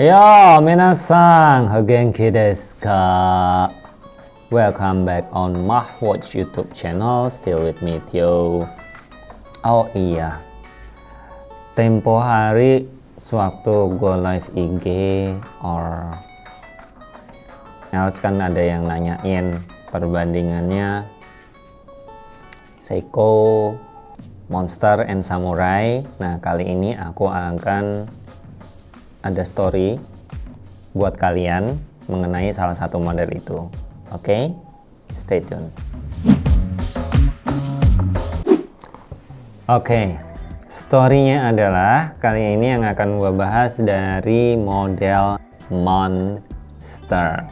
Yo, minasan, hagenki desu ka? Welcome back on Mahwatch YouTube channel, still with me Tio. Oh iya, tempo hari sewaktu gue live IG or else kan ada yang nanyain perbandingannya Seiko, Monster, and Samurai. Nah kali ini aku akan ada story buat kalian mengenai salah satu model itu. Oke, okay? stay tune. Oke, okay. storynya adalah kali ini yang akan gue bahas dari model Monster.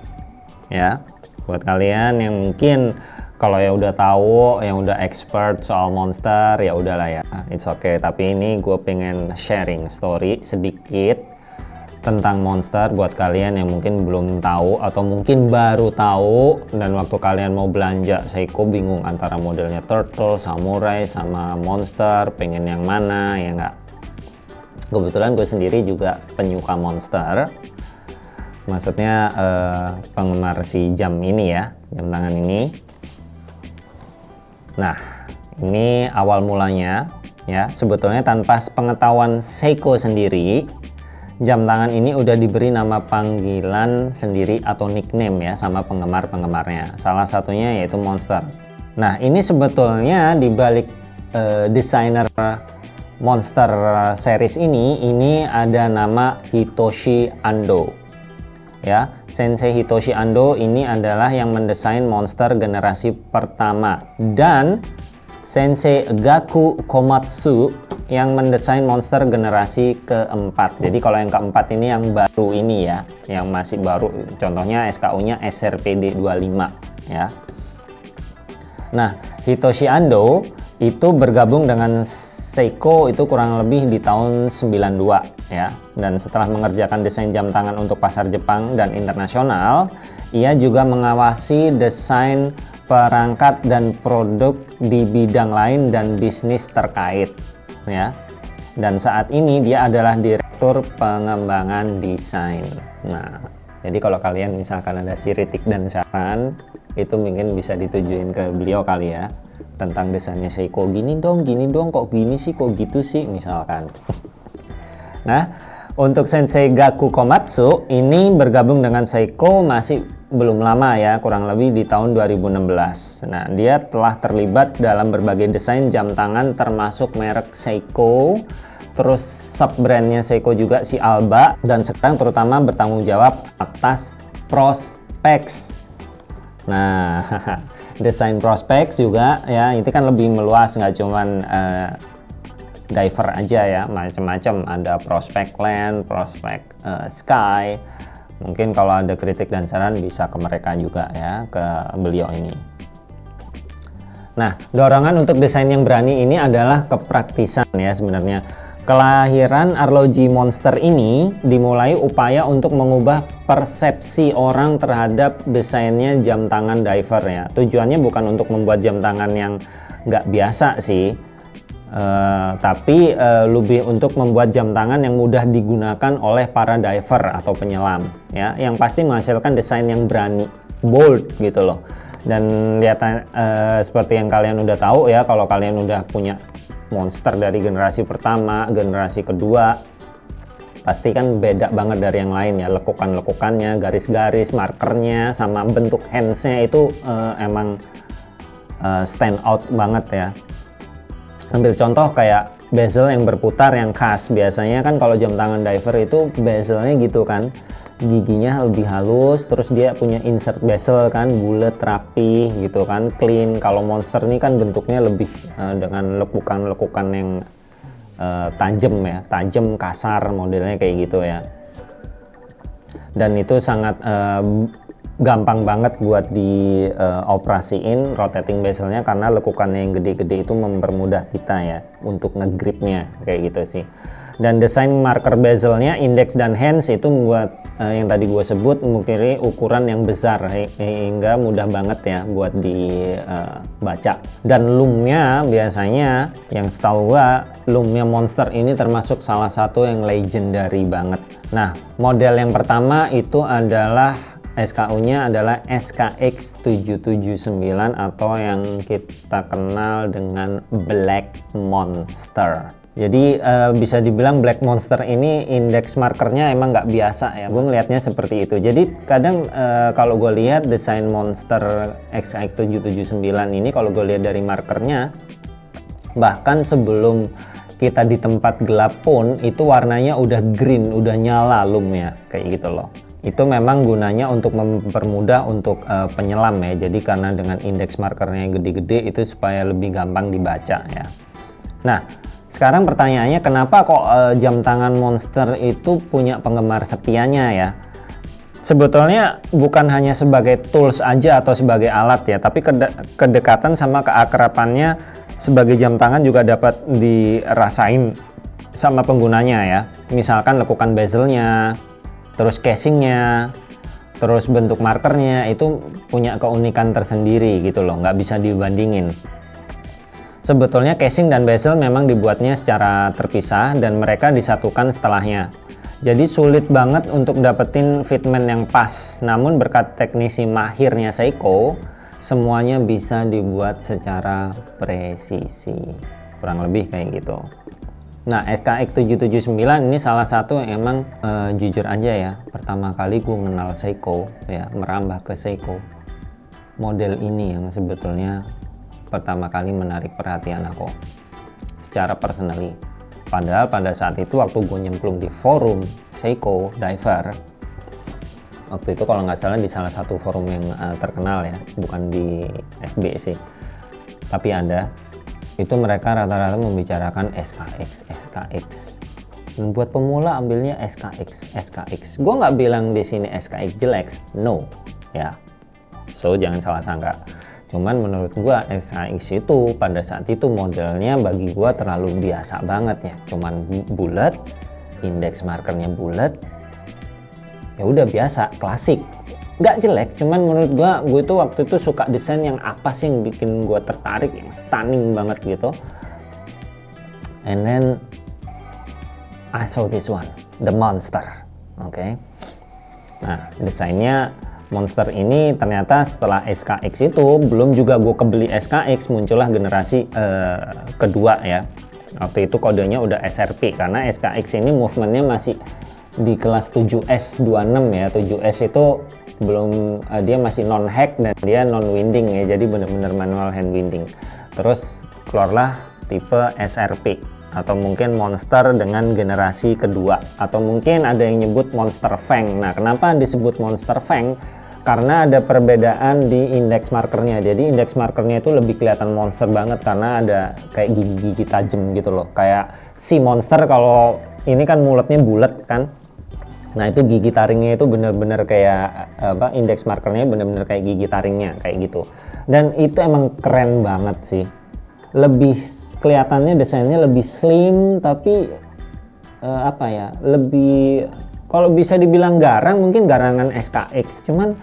Ya, buat kalian yang mungkin kalau yang udah tahu, yang udah expert soal monster, ya udahlah ya, it's okay. Tapi ini gue pengen sharing story sedikit tentang monster buat kalian yang mungkin belum tahu atau mungkin baru tahu dan waktu kalian mau belanja Seiko bingung antara modelnya turtle, samurai sama monster pengen yang mana ya enggak kebetulan gue sendiri juga penyuka monster. Maksudnya eh, penggemar si jam ini ya jam tangan ini. Nah ini awal mulanya ya. Sebetulnya tanpa pengetahuan Seiko sendiri jam tangan ini udah diberi nama panggilan sendiri atau nickname ya sama penggemar-penggemarnya. Salah satunya yaitu Monster. Nah, ini sebetulnya di balik uh, desainer Monster series ini ini ada nama Hitoshi Ando. Ya, Sensei Hitoshi Ando ini adalah yang mendesain Monster generasi pertama dan Sensei Gaku Komatsu yang mendesain monster generasi keempat. Jadi kalau yang keempat ini yang baru ini ya, yang masih baru. Contohnya SKU-nya SRPD 25 ya. Nah, Hitoshi Ando itu bergabung dengan Seiko itu kurang lebih di tahun 92 ya. Dan setelah mengerjakan desain jam tangan untuk pasar Jepang dan internasional, ia juga mengawasi desain perangkat dan produk di bidang lain dan bisnis terkait ya. Dan saat ini dia adalah direktur pengembangan desain. Nah jadi kalau kalian misalkan ada siritik dan saran itu mungkin bisa ditujuin ke beliau kali ya. Tentang desainnya Seiko gini dong gini dong kok gini sih kok gitu sih? misalkan. Nah untuk Sensei Gaku Komatsu ini bergabung dengan Seiko masih belum lama ya, kurang lebih di tahun 2016. Nah, dia telah terlibat dalam berbagai desain jam tangan termasuk merek Seiko, terus sub-brandnya Seiko juga si Alba, dan sekarang terutama bertanggung jawab atas Prospex. Nah, desain Prospex juga ya, itu kan lebih meluas, nggak cuman uh, diver aja ya, macam-macam. Ada Prospect Land, Prospect uh, Sky, mungkin kalau ada kritik dan saran bisa ke mereka juga ya ke beliau ini. Nah dorongan untuk desain yang berani ini adalah kepraktisan ya sebenarnya. Kelahiran arloji monster ini dimulai upaya untuk mengubah persepsi orang terhadap desainnya jam tangan diver ya. Tujuannya bukan untuk membuat jam tangan yang nggak biasa sih Uh, tapi uh, lebih untuk membuat jam tangan yang mudah digunakan oleh para diver atau penyelam ya. Yang pasti menghasilkan desain yang berani bold gitu loh. Dan lihat uh, seperti yang kalian udah tahu ya kalau kalian udah punya monster dari generasi pertama generasi kedua pasti kan beda banget dari yang lain ya. Lekukan-lekukannya garis-garis markernya sama bentuk handsnya itu uh, emang uh, stand out banget ya ambil contoh kayak bezel yang berputar yang khas. Biasanya kan kalau jam tangan diver itu bezelnya gitu kan. Giginya lebih halus terus dia punya insert bezel kan bulat rapi gitu kan clean. Kalau monster ini kan bentuknya lebih uh, dengan lekukan-lekukan yang uh, tajam ya tajam kasar modelnya kayak gitu ya. Dan itu sangat uh, gampang banget buat dioperasiin uh, rotating bezelnya karena lekukannya yang gede-gede itu mempermudah kita ya untuk ngegripnya kayak gitu sih. Dan desain marker bezelnya index dan hands itu membuat uh, yang tadi gue sebut mungkin ukuran yang besar hingga mudah banget ya buat dibaca uh, dan loomnya biasanya yang setahu gue loomnya monster ini termasuk salah satu yang legendary banget. Nah model yang pertama itu adalah SKU-nya adalah SKX779 atau yang kita kenal dengan Black Monster. Jadi uh, bisa dibilang Black Monster ini indeks markernya emang nggak biasa ya. Gue ngelihatnya seperti itu. Jadi kadang uh, kalau gue lihat desain Monster XX779 ini kalau gue lihat dari markernya bahkan sebelum kita di tempat gelap pun itu warnanya udah green, udah nyala lumnya kayak gitu loh itu memang gunanya untuk mempermudah untuk uh, penyelam ya. Jadi karena dengan indeks markernya yang gede-gede itu supaya lebih gampang dibaca ya. Nah sekarang pertanyaannya kenapa kok uh, jam tangan monster itu punya penggemar setianya ya? Sebetulnya bukan hanya sebagai tools aja atau sebagai alat ya tapi kede kedekatan sama keakrapannya sebagai jam tangan juga dapat dirasain sama penggunanya ya. Misalkan lekukan bezelnya terus casingnya terus bentuk markernya itu punya keunikan tersendiri gitu loh nggak bisa dibandingin. Sebetulnya casing dan bezel memang dibuatnya secara terpisah dan mereka disatukan setelahnya. Jadi sulit banget untuk dapetin fitment yang pas. Namun berkat teknisi mahirnya Seiko semuanya bisa dibuat secara presisi. Kurang lebih kayak gitu Nah SKX 779 ini salah satu yang emang uh, jujur aja ya pertama kali gue mengenal Seiko ya merambah ke Seiko. Model ini yang sebetulnya pertama kali menarik perhatian aku secara personally. Padahal pada saat itu waktu gue nyemplung di forum Seiko Diver waktu itu kalau nggak salah di salah satu forum yang uh, terkenal ya bukan di FB sih tapi ada itu mereka rata-rata membicarakan SKX SKX dan buat pemula ambilnya SKX SKX gue nggak bilang di sini SKX jelek no ya. So jangan salah sangka. Cuman menurut gue SKX itu pada saat itu modelnya bagi gue terlalu biasa banget ya. Cuman bulat indeks markernya bulat ya udah biasa klasik nggak jelek cuman menurut gua gue itu waktu itu suka desain yang apa sih yang bikin gua tertarik yang stunning banget gitu. And then I saw this one the monster oke. Okay. nah desainnya monster ini ternyata setelah SKX itu belum juga gue kebeli SKX muncullah generasi uh, kedua ya. Waktu itu kodenya udah SRP karena SKX ini movementnya masih di kelas 7S26 ya. 7S itu belum uh, dia masih non hack dan dia non winding ya jadi benar-benar manual hand winding. Terus keluarlah tipe SRP atau mungkin monster dengan generasi kedua atau mungkin ada yang nyebut monster fang. Nah kenapa disebut monster fang? Karena ada perbedaan di indeks markernya. Jadi indeks markernya itu lebih kelihatan monster banget karena ada kayak gigi-gigi tajam gitu loh. Kayak si monster kalau ini kan mulutnya bulat kan Nah itu gigi taringnya itu bener-bener kayak apa indeks markernya bener-bener kayak gigi taringnya kayak gitu. Dan itu emang keren banget sih. Lebih kelihatannya desainnya lebih slim tapi uh, apa ya lebih kalau bisa dibilang garang mungkin garangan SKX cuman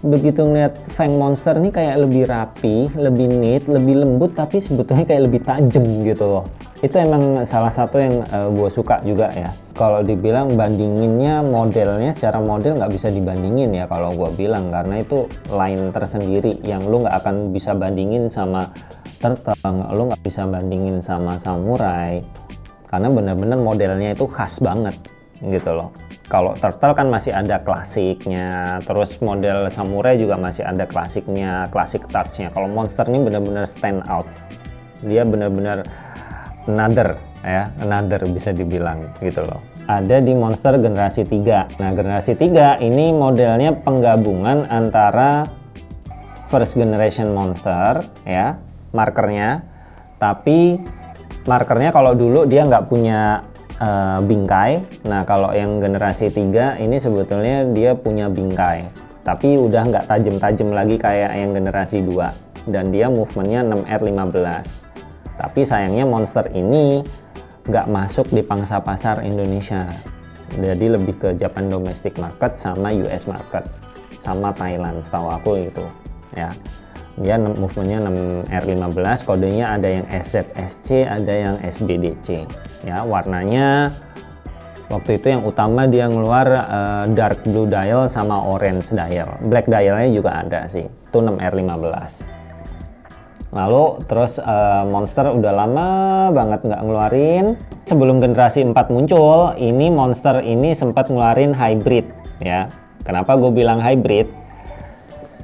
begitu ngeliat Fang Monster ini kayak lebih rapi, lebih neat, lebih lembut tapi sebetulnya kayak lebih tajam gitu loh itu emang salah satu yang uh, eh, gue suka juga ya. Kalau dibilang bandinginnya modelnya secara model nggak bisa dibandingin ya kalau gue bilang karena itu line tersendiri yang lu nggak akan bisa bandingin sama turtle lu nggak bisa bandingin sama samurai. Karena bener-bener modelnya itu khas banget gitu loh. Kalau turtle kan masih ada klasiknya terus model samurai juga masih ada klasiknya klasik touchnya. Kalau monster ini bener-bener stand out. Dia bener-bener another ya another bisa dibilang gitu loh. Ada di monster generasi 3 nah generasi 3 ini modelnya penggabungan antara first generation monster ya markernya. Tapi markernya kalau dulu dia nggak punya uh, bingkai. Nah kalau yang generasi 3 ini sebetulnya dia punya bingkai. Tapi udah nggak tajam-tajam lagi kayak yang generasi 2 dan dia movementnya 6R15 tapi sayangnya monster ini nggak masuk di pangsa pasar Indonesia. Jadi lebih ke Japan domestic market sama US market sama Thailand setahu aku itu ya. Dia movementnya 6R15 kodenya ada yang SZSC ada yang SBDC ya. Warnanya waktu itu yang utama dia ngeluar uh, dark blue dial sama orange dial. Black dialnya juga ada sih itu 6R15 lalu terus uh, Monster udah lama banget nggak ngeluarin. Sebelum generasi 4 muncul ini Monster ini sempat ngeluarin hybrid ya. Kenapa gue bilang hybrid?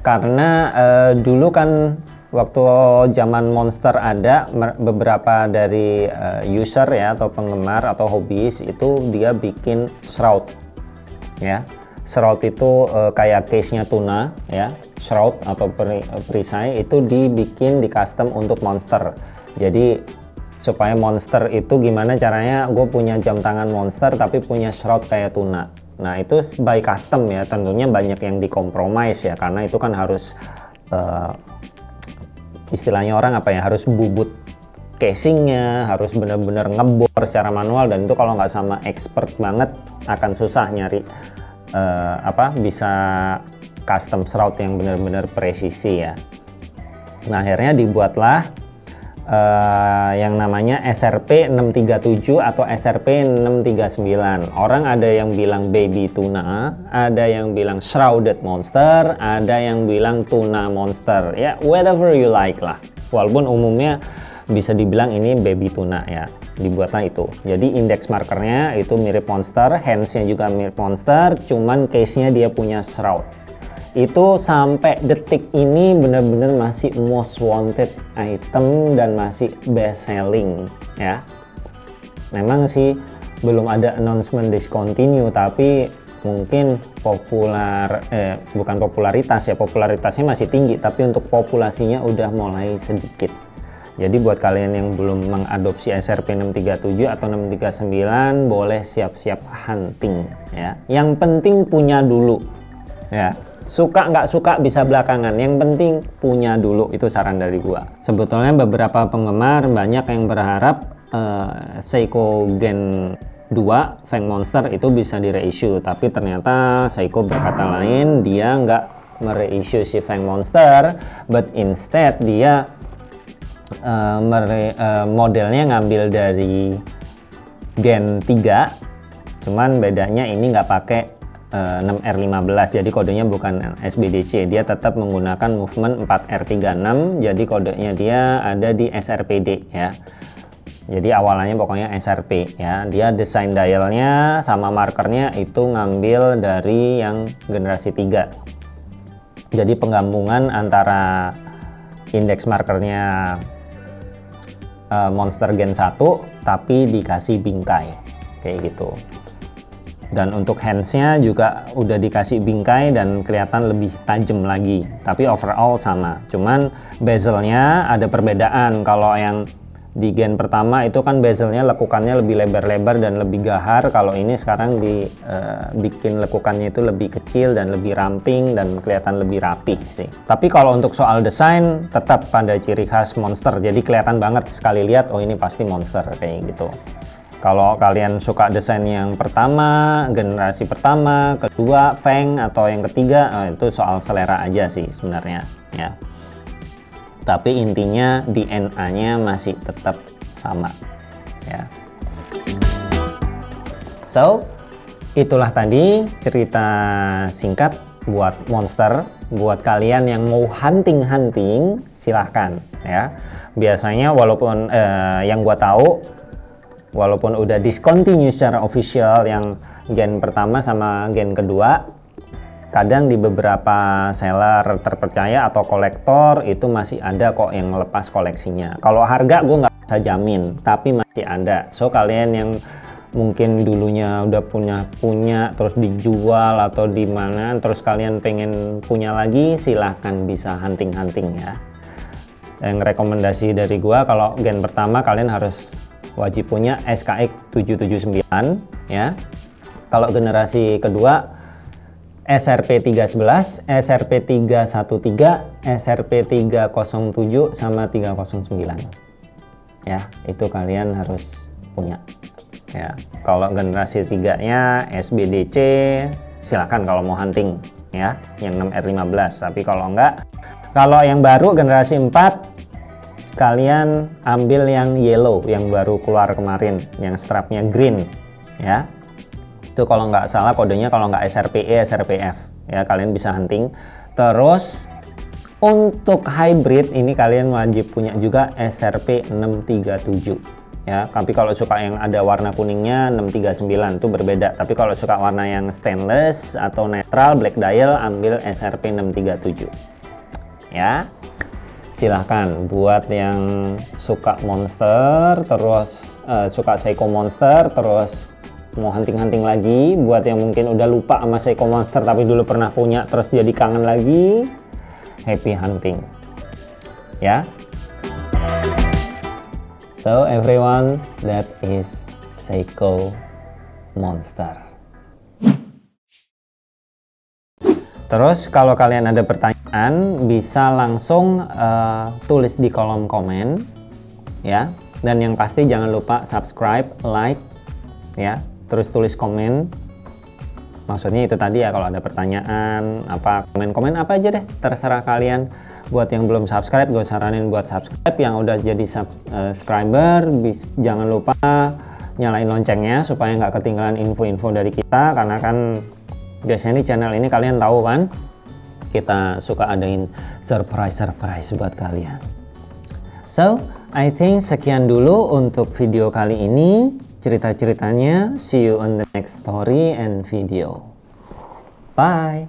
Karena uh, dulu kan waktu zaman Monster ada beberapa dari uh, user ya atau penggemar atau hobis itu dia bikin shroud ya shroud itu uh, kayak case-nya tuna ya. Shroud atau perisai itu dibikin di custom untuk monster. Jadi supaya monster itu gimana caranya gue punya jam tangan monster tapi punya shroud kayak tuna. Nah itu by custom ya. Tentunya banyak yang dikompromis ya karena itu kan harus uh, istilahnya orang apa ya harus bubut casingnya harus benar-benar ngebor secara manual dan itu kalau nggak sama expert banget akan susah nyari uh, apa bisa custom shroud yang benar-benar presisi ya. Nah akhirnya dibuatlah uh, yang namanya SRP 637 atau SRP 639 orang ada yang bilang baby tuna ada yang bilang shrouded monster ada yang bilang tuna monster. Ya whatever you like lah. Walaupun umumnya bisa dibilang ini baby tuna ya dibuatlah itu. Jadi index markernya itu mirip monster handsnya juga mirip monster cuman case nya dia punya shroud. Itu sampai detik ini benar-benar masih most wanted item dan masih best selling ya. Memang sih belum ada announcement discontinue tapi mungkin populer eh bukan popularitas ya popularitasnya masih tinggi tapi untuk populasinya udah mulai sedikit jadi buat kalian yang belum mengadopsi SRP 637 atau 639 boleh siap-siap hunting ya. Yang penting punya dulu ya. Suka nggak suka bisa belakangan. Yang penting punya dulu itu saran dari gua. Sebetulnya beberapa penggemar banyak yang berharap uh, Seiko Gen 2 Fang Monster itu bisa di reissue tapi ternyata Seiko berkata lain dia nggak mereissue si Fang Monster but instead dia uh, uh, modelnya ngambil dari Gen 3 cuman bedanya ini nggak pakai uh, 6R15 jadi kodenya bukan SBDC dia tetap menggunakan movement 4R36 jadi kodenya dia ada di SRPD ya. Jadi awalnya pokoknya SRP ya. Dia desain dialnya sama markernya itu ngambil dari yang generasi 3 jadi penggabungan antara indeks markernya uh, monster gen 1 tapi dikasih bingkai kayak gitu. Dan untuk handsnya juga udah dikasih bingkai dan kelihatan lebih tajam lagi. Tapi overall sama. Cuman bezelnya ada perbedaan. Kalau yang di gen pertama itu kan bezelnya lekukannya lebih lebar-lebar dan lebih gahar. Kalau ini sekarang dibikin uh, lekukannya itu lebih kecil dan lebih ramping dan kelihatan lebih rapih sih. Tapi kalau untuk soal desain tetap pada ciri khas monster. Jadi kelihatan banget sekali lihat oh ini pasti monster kayak gitu. Kalau kalian suka desain yang pertama generasi pertama kedua Feng atau yang ketiga oh, itu soal selera aja sih sebenarnya ya tapi intinya DNA-nya masih tetap sama ya. So, itulah tadi cerita singkat buat monster buat kalian yang mau hunting-hunting silahkan ya biasanya walaupun eh, yang gua tahu walaupun udah discontinue secara official yang gen pertama sama gen kedua kadang di beberapa seller terpercaya atau kolektor itu masih ada kok yang lepas koleksinya. Kalau harga gue nggak bisa jamin tapi masih ada. So kalian yang mungkin dulunya udah punya punya terus dijual atau di mana terus kalian pengen punya lagi silahkan bisa hunting-hunting ya. Yang rekomendasi dari gua kalau gen pertama kalian harus wajib punya SKX 779 ya. Kalau generasi kedua SRP 311, SRP 313, SRP 307 sama 309. Ya, itu kalian harus punya. ya kalau generasi tiganya SBDC silakan kalau mau hunting ya yang 6R15 tapi kalau enggak kalau yang baru generasi 4 kalian ambil yang yellow yang baru keluar kemarin yang strapnya green ya itu kalau nggak salah kodenya kalau nggak SRPE SRPF ya kalian bisa hunting. Terus untuk hybrid ini kalian wajib punya juga SRP 637 ya tapi kalau suka yang ada warna kuningnya 639 itu berbeda. Tapi kalau suka warna yang stainless atau netral black dial ambil SRP 637 ya silahkan. Buat yang suka monster terus uh, suka Seiko monster terus mau hunting-hunting lagi. Buat yang mungkin udah lupa sama Seiko monster tapi dulu pernah punya terus jadi kangen lagi happy hunting. Ya. So everyone that is Seiko monster. Terus kalau kalian ada pertanyaan bisa langsung uh, tulis di kolom komen ya. Dan yang pasti jangan lupa subscribe like ya terus tulis komen. Maksudnya itu tadi ya kalau ada pertanyaan apa komen-komen apa aja deh terserah kalian. Buat yang belum subscribe gue saranin buat subscribe. Yang udah jadi subscriber bis, jangan lupa nyalain loncengnya supaya nggak ketinggalan info-info dari kita. Karena kan biasanya di channel ini kalian tahu kan kita suka adain surprise-surprise buat kalian. So I think sekian dulu untuk video kali ini cerita-ceritanya. See you on the next story and video. Bye!